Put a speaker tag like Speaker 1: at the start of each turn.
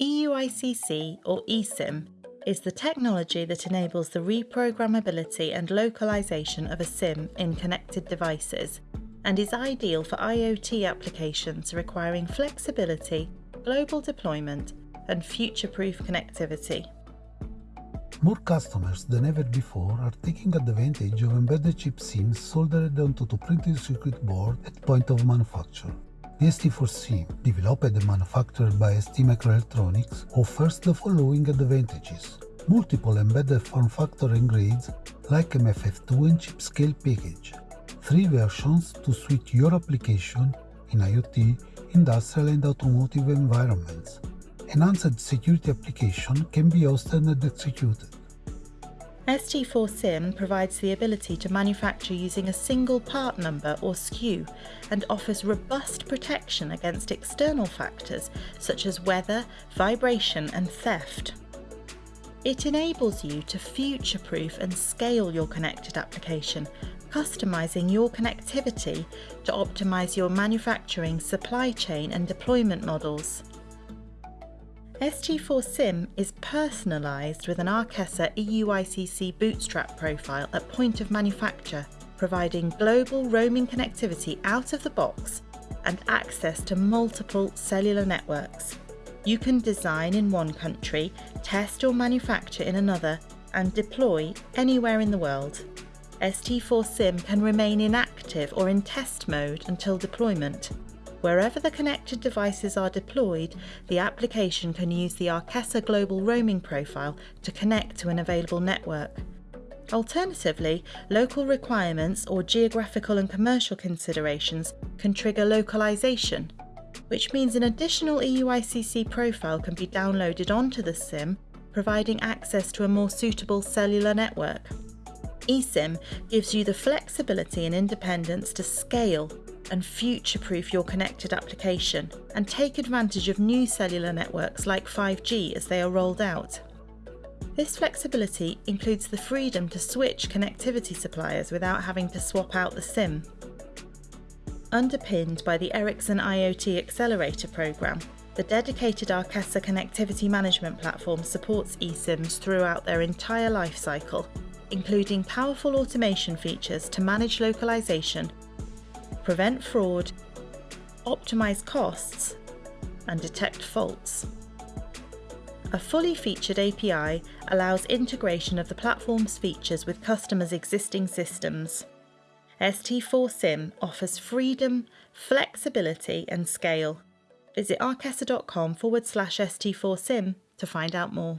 Speaker 1: EUICC, or eSIM, is the technology that enables the reprogrammability and localization of a SIM in connected devices and is ideal for IoT applications requiring flexibility, global deployment, and future proof connectivity.
Speaker 2: More customers than ever before are taking advantage of embedded chip SIMs soldered onto the printed circuit board at point of manufacture. The ST4SIM, developed and manufactured by STMicroelectronics, offers the following advantages. Multiple embedded form factor and grades like MFF2 and chip scale package. Three versions to suit your application in IoT, industrial and automotive environments. Enhanced security application can be hosted and executed.
Speaker 1: ST4SIM provides the ability to manufacture using a single part number or SKU and offers robust protection against external factors such as weather, vibration and theft. It enables you to future-proof and scale your connected application, customizing your connectivity to optimize your manufacturing, supply chain and deployment models. ST4SIM is personalised with an Arkessa EUICC bootstrap profile at point of manufacture, providing global roaming connectivity out of the box and access to multiple cellular networks. You can design in one country, test or manufacture in another, and deploy anywhere in the world. ST4SIM can remain inactive or in test mode until deployment, Wherever the connected devices are deployed, the application can use the Arkessa Global Roaming Profile to connect to an available network. Alternatively, local requirements or geographical and commercial considerations can trigger localization, which means an additional EUICC profile can be downloaded onto the SIM, providing access to a more suitable cellular network. eSIM gives you the flexibility and independence to scale and future-proof your connected application and take advantage of new cellular networks like 5G as they are rolled out. This flexibility includes the freedom to switch connectivity suppliers without having to swap out the SIM. Underpinned by the Ericsson IoT Accelerator program, the dedicated Arkessa connectivity management platform supports eSIMs throughout their entire life cycle, including powerful automation features to manage localization prevent fraud, optimise costs, and detect faults. A fully featured API allows integration of the platform's features with customers' existing systems. ST4SIM offers freedom, flexibility, and scale. Visit arkessa.com forward slash ST4SIM to find out more.